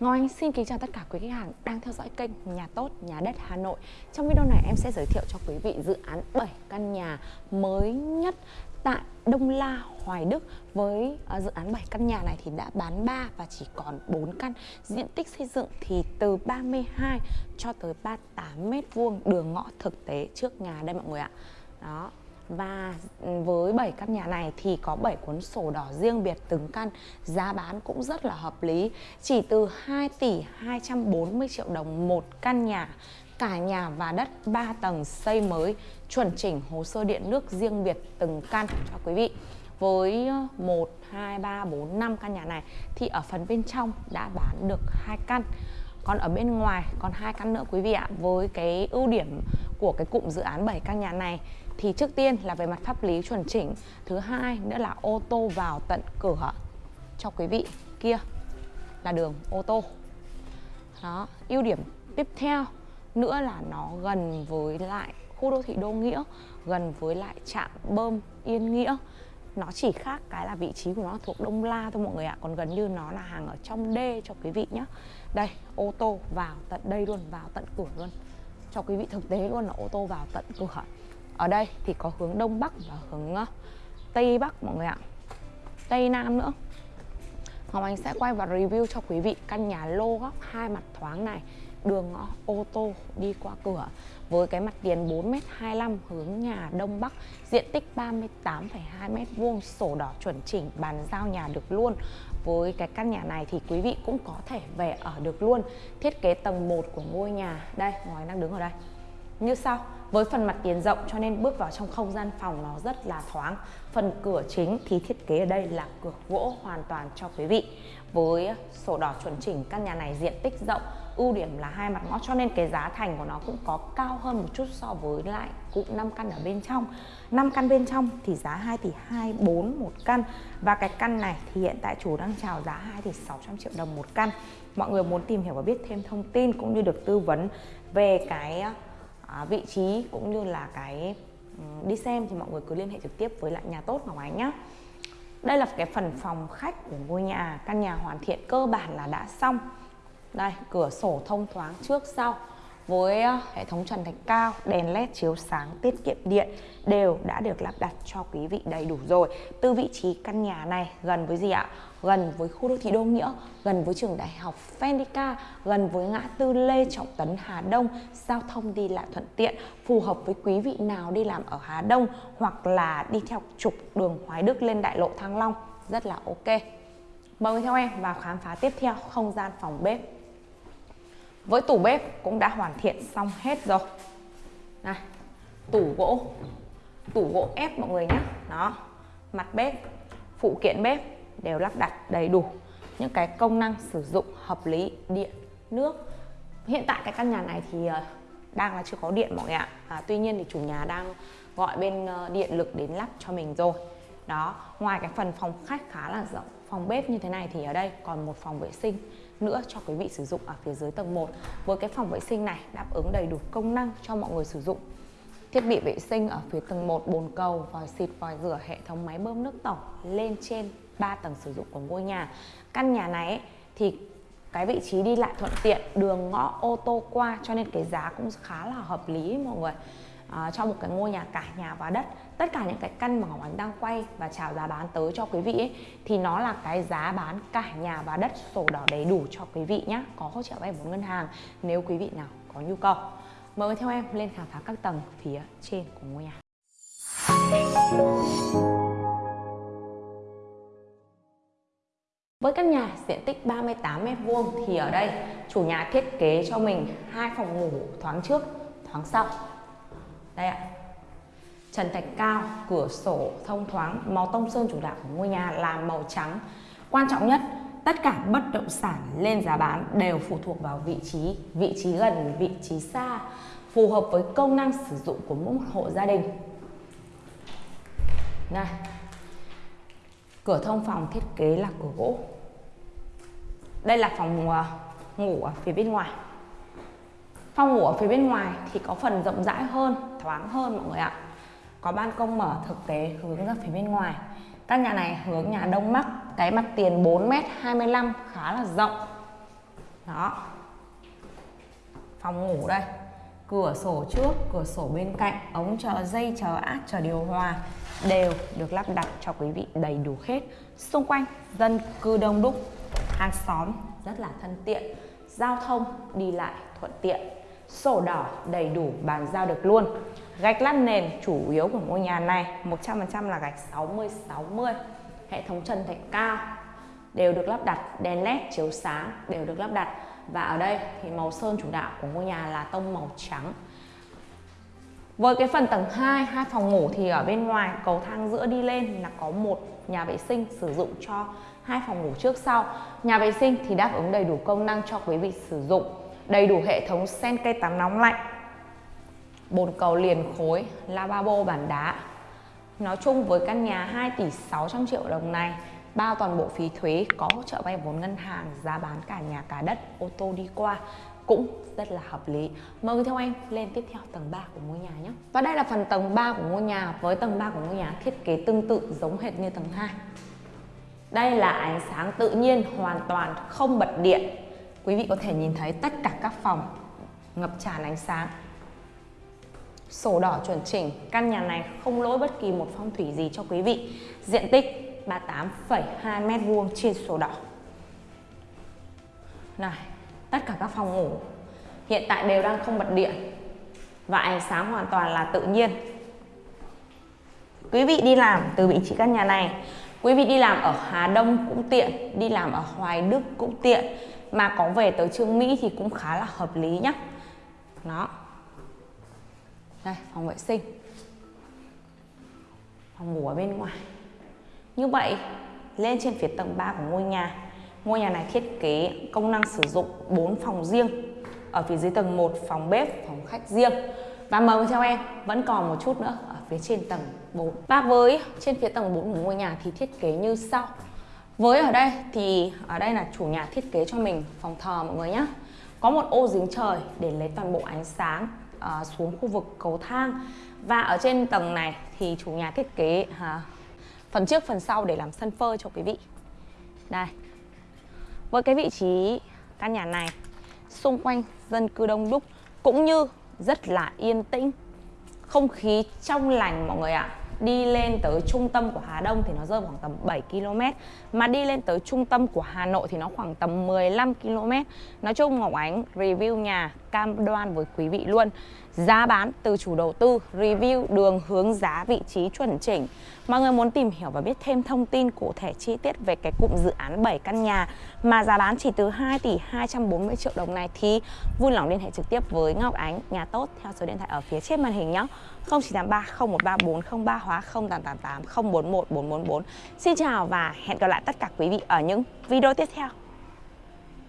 Ngọc Anh xin kính chào tất cả quý khách hàng đang theo dõi kênh Nhà Tốt Nhà Đất Hà Nội. Trong video này em sẽ giới thiệu cho quý vị dự án 7 căn nhà mới nhất tại Đông La, Hoài Đức. Với à, dự án 7 căn nhà này thì đã bán 3 và chỉ còn 4 căn. Diện tích xây dựng thì từ 32 cho tới 38 mét vuông. Đường ngõ thực tế trước nhà đây mọi người ạ. Đó, và ừ, với 7 căn nhà này thì có 7 cuốn sổ đỏ riêng biệt từng căn Giá bán cũng rất là hợp lý. Chỉ từ 2 tỷ 240 triệu đồng một căn nhà. Cả nhà và đất 3 tầng xây mới Chuẩn chỉnh hồ sơ điện nước riêng biệt từng căn cho quý vị. Với 1, 2, 3, 4, 5 căn nhà này thì ở phần bên trong đã bán được hai căn. Còn ở bên ngoài còn hai căn nữa quý vị ạ. Với cái ưu điểm của cái cụm dự án 7 căn nhà này. Thì trước tiên là về mặt pháp lý chuẩn chỉnh. Thứ hai nữa là ô tô vào tận cửa cho quý vị. Kia là đường ô tô. Đó, ưu điểm tiếp theo nữa là nó gần với lại khu đô thị đô nghĩa, gần với lại trạm bơm yên nghĩa. Nó chỉ khác cái là vị trí của nó thuộc Đông La thôi mọi người ạ. Còn gần như nó là hàng ở trong đê cho quý vị nhé Đây, ô tô vào tận đây luôn, Vào tận cửa luôn. Cho quý vị thực tế luôn là ô tô vào tận cửa. Ở đây thì có hướng Đông Bắc và hướng ờ, Tây Bắc mọi người ạ. Tây Nam nữa. Ngọc Anh sẽ quay và review cho quý vị căn nhà lô góc hai mặt thoáng này đường ngõ ô tô đi qua cửa với cái mặt tiền 4m25 hướng nhà Đông Bắc diện tích 38,2m vuông sổ đỏ chuẩn chỉnh bàn giao nhà được luôn với cái căn nhà này thì quý vị cũng có thể về ở được luôn. Thiết kế tầng 1 của ngôi nhà. Đây ngoài đang đứng ở đây. Như sau, với phần mặt tiền rộng cho nên bước vào trong không gian phòng nó rất là thoáng. Phần cửa chính thì thiết kế ở đây là cửa gỗ hoàn toàn cho quý vị. Với sổ đỏ chuẩn chỉnh, căn nhà này diện tích rộng ưu điểm là hai mặt ngõ, cho nên cái giá thành của nó cũng có cao hơn một chút so với lại cụm 5 căn ở bên trong. 5 căn bên trong thì giá 2 tỷ 24 một căn. Và cái căn này thì hiện tại chủ đang chào giá 2 tỷ 600 triệu đồng một căn. Mọi người muốn tìm hiểu và biết thêm thông tin cũng như được tư vấn về cái à, vị trí cũng như là cái đi xem thì mọi người cứ liên hệ trực tiếp với lại nhà tốt Ngọc Ánh nhé đây là cái phần phòng khách của ngôi nhà, căn nhà hoàn thiện cơ bản là đã xong đây cửa sổ thông thoáng trước sau với ờ, hệ thống trần thạch cao, đèn led chiếu sáng, tiết kiệm điện đều đã được lắp đặt cho quý vị đầy đủ rồi. Từ vị trí căn nhà này gần với gì ạ? Gần với khu đô thị Đô Nghĩa, gần với trường đại học Fendica, gần với ngã tư Lê Trọng Tấn Hà Đông, giao thông đi lại thuận tiện, phù hợp với quý vị nào đi làm ở Hà Đông hoặc là đi theo trục đường Hoài Đức lên đại lộ Thăng Long, rất là ok. Mời theo em vào khám phá tiếp theo không gian phòng bếp với tủ bếp cũng đã hoàn thiện xong hết rồi. Này tủ gỗ. Tủ gỗ ép mọi người nhé đó mặt bếp phụ kiện bếp đều lắp đặt đầy đủ. Những cái công năng sử dụng hợp lý điện nước. Hiện tại cái căn nhà này thì ờ, đang là chưa có điện mọi người ạ. À, tuy nhiên thì chủ nhà đang gọi bên ờ, điện lực đến lắp cho mình rồi. Đó ngoài cái phần phòng khách khá là rộng phòng bếp như thế này thì ở đây còn một phòng vệ sinh nữa cho quý vị sử dụng ở phía dưới tầng 1 với cái phòng vệ sinh này đáp ứng đầy đủ công năng cho mọi người sử dụng. Thiết bị vệ sinh ở phía tầng 1 bồn cầu vòi xịt vòi rửa hệ thống máy bơm nước tổng lên trên 3 tầng sử dụng của ngôi nhà. Căn nhà này ấy, thì cái vị trí đi lại thuận tiện đường ngõ ô tô qua cho nên cái giá cũng khá là hợp lý mọi người uh, cho một cái ngôi nhà cả nhà và đất. Tất cả những cái căn mà Ngọc Ánh đang quay và chào giá bán tới cho quý vị ấy, thì nó là cái giá bán cả nhà và đất sổ đỏ đầy đủ cho quý vị nhé có hỗ trợ vay vốn ngân hàng nếu quý vị nào có nhu cầu. Mời theo em lên khám phá các tầng phía trên của ngôi nhà. Với căn nhà diện tích 38 m2 thì ở đây chủ nhà thiết kế cho mình hai phòng ngủ thoáng trước, thoáng sau đây ạ. Trần thạch cao, cửa sổ thông thoáng, màu tông sơn chủ đạo của ngôi nhà là màu trắng. Quan trọng nhất, tất cả bất động sản lên giá bán đều phụ thuộc vào vị trí vị trí gần, vị trí xa, phù hợp với công năng sử dụng của mỗi hộ gia đình. Này, cửa thông phòng thiết kế là cửa gỗ. Đây là phòng à, ngủ ở phía bên ngoài. Phòng ngủ ở phía bên ngoài thì có phần rộng rãi hơn, thoáng hơn mọi người ạ. Có ban công mở thực tế hướng ra phía bên ngoài. Căn nhà này hướng nhà Đông Bắc, cái mặt tiền 4m25 khá là rộng. đó phòng ngủ đây cửa sổ trước cửa sổ bên cạnh ống chờ dây chờ át chờ điều hòa đều được lắp đặt cho quý vị đầy đủ hết xung quanh dân cư đông đúc hàng xóm rất là thân tiện giao thông đi lại thuận tiện sổ đỏ đầy đủ bàn giao được luôn gạch lát nền chủ yếu của ngôi nhà này 100% là gạch 60 60 hệ thống trần thạch cao đều được lắp đặt đèn led chiếu sáng đều được lắp đặt và ở đây thì màu sơn chủ đạo của ngôi nhà là tông màu trắng với cái phần tầng 2, hai phòng ngủ thì ở bên ngoài cầu thang giữa đi lên là có một nhà vệ sinh sử dụng cho hai phòng ngủ trước sau. Nhà vệ sinh thì đáp ứng đầy đủ công năng cho quý vị sử dụng. Đầy đủ hệ thống sen cây tắm nóng lạnh, bồn cầu liền khối, lavabo bàn đá. Nói chung với căn nhà 2 tỷ 600 triệu đồng này, bao toàn bộ phí thuế, có hỗ trợ vay vốn ngân hàng, giá bán cả nhà cả đất, ô tô đi qua cũng rất là hợp lý. Mời theo em lên tiếp theo tầng 3 của ngôi nhà nhé. Và đây là phần tầng 3 của ngôi nhà với tầng 3 của ngôi nhà thiết kế tương tự giống hệt như tầng 2. Đây là ánh sáng tự nhiên hoàn toàn không bật điện. Quý vị có thể nhìn thấy tất cả các phòng ngập tràn ánh sáng. Sổ đỏ chuẩn chỉnh, căn nhà này không lỗi bất kỳ một phong thủy gì cho quý vị. Diện tích 38,2 m2 trên sổ đỏ. Này, tất cả các phòng ngủ hiện tại đều đang không bật điện và ánh sáng hoàn toàn là tự nhiên. Quý vị đi làm từ vị trí căn nhà này, quý vị đi làm ở Hà Đông cũng tiện, đi làm ở Hoài Đức cũng tiện, mà có về tới Trương Mỹ thì cũng khá là hợp lý nhá, Đó. Đây, phòng vệ sinh. Phòng ngủ ở bên ngoài. Như vậy, lên trên phía tầng 3 của ngôi nhà, ngôi nhà này thiết kế công năng sử dụng 4 phòng riêng. Ở phía dưới tầng 1 phòng bếp, phòng khách riêng. Và mời theo em, vẫn còn một chút nữa ở phía trên tầng 4. Và với trên phía tầng 4 của ngôi nhà thì thiết kế như sau. Với ở đây thì ở đây là chủ nhà thiết kế cho mình phòng thờ mọi người nhé. Có một ô giếng trời để lấy toàn bộ ánh sáng uh, xuống khu vực cầu thang. Và ở trên tầng này thì chủ nhà thiết kế uh, phần trước phần sau để làm sân phơi cho quý vị đây với cái vị trí căn nhà này xung quanh dân cư đông đúc cũng như rất là yên tĩnh không khí trong lành mọi người ạ à đi lên tới trung tâm của Hà Đông thì nó rơi khoảng tầm 7 km, mà đi lên tới trung tâm của Hà Nội thì nó khoảng tầm 15 km. Nói chung Ngọc Ánh, review nhà cam đoan với quý vị luôn. Giá bán từ chủ đầu tư, review đường hướng giá vị trí chuẩn chỉnh. Mọi người muốn tìm hiểu và biết thêm thông tin cụ thể chi tiết về cái cụm dự án 7 căn nhà mà giá bán chỉ từ 2 tỷ 240 triệu đồng này thì vui lòng liên hệ trực tiếp với Ngọc Ánh, nhà tốt, theo số điện thoại ở phía trên màn hình nhé. 0983 0134 03 hóa 0888 041 444 Xin chào và hẹn gặp lại tất cả quý vị ở những video tiếp theo.